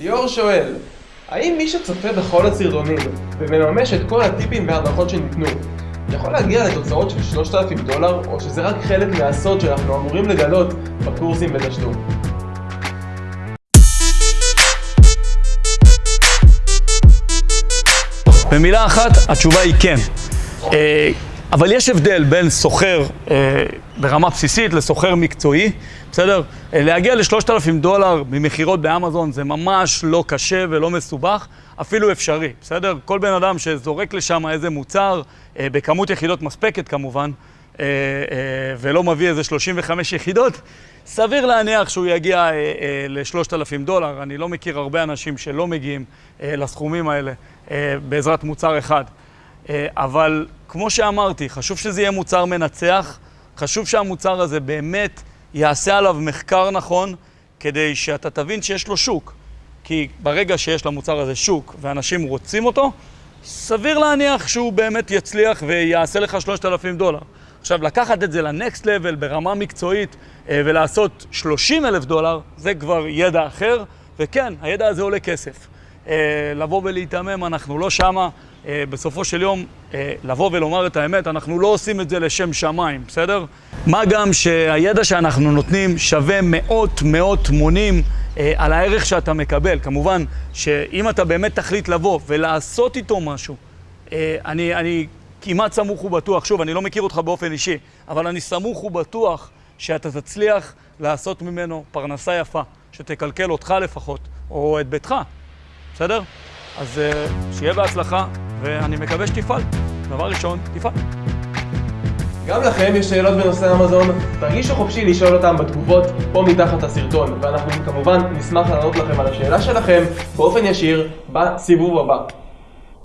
ליאור שואל, האם מי שצופה בכל הסרטונים ומממש את כל הטיפים וההדרכות שניתנו יכול להגיע לתוצאות של 3,000 דולר או שזה רק חלק מהסוד שאנחנו אמורים לגלות בקורסים בתשלום? במילה אחת, התשובה היא כן. אה, אבל יש הבדל בין סוחר אה, ברמה בסיסית לסוחר מקצועי, בסדר? אה, להגיע ל-3,000 דולר ממכירות באמזון זה ממש לא קשה ולא מסובך, אפילו אפשרי, בסדר? כל בן אדם שזורק לשם איזה מוצר, בכמות יחידות מספקת כמובן, ולא מביא איזה 35 יחידות, סביר להניח שהוא יגיע ל-3,000 דולר. אני לא מכיר הרבה אנשים שלא מגיעים לסכומים האלה בעזרת מוצר אחד. אבל כמו שאמרתי, חשוב שזה יהיה מוצר מנצח, חשוב שהמוצר הזה באמת יעשה עליו מחקר נכון, כדי שאתה תבין שיש לו שוק. כי ברגע שיש למוצר הזה שוק ואנשים רוצים אותו, סביר להניח שהוא באמת יצליח ויעשה לך 3,000 דולר. עכשיו, לקחת את זה לנקסט לבל ברמה מקצועית אה, ולעשות 30 אלף דולר, זה כבר ידע אחר, וכן, הידע הזה עולה כסף. אה, לבוא ולהיתמם, אנחנו לא שמה. אה, בסופו של יום, לבוא ולומר את האמת, אנחנו לא עושים את זה לשם שמיים, בסדר? מה גם שהידע שאנחנו נותנים שווה מאות מאות מונים על הערך שאתה מקבל. כמובן שאם אתה באמת תחליט לבוא ולעשות איתו משהו, אני, אני כמעט סמוך ובטוח, שוב, אני לא מכיר אותך באופן אישי, אבל אני סמוך ובטוח שאתה תצליח לעשות ממנו פרנסה יפה, שתקלקל אותך לפחות, או את ביתך, בסדר? אז אה, שיהיה בהצלחה, ואני מקווה שתפעל. דבר ראשון, תפעל. גם לכם יש שאלות בנושא אמזון, תרגישו חופשי לשאול אותם בתגובות פה מתחת הסרטון, ואנחנו כמובן נשמח לענות לכם על השאלה שלכם באופן ישיר בסיבוב הבא.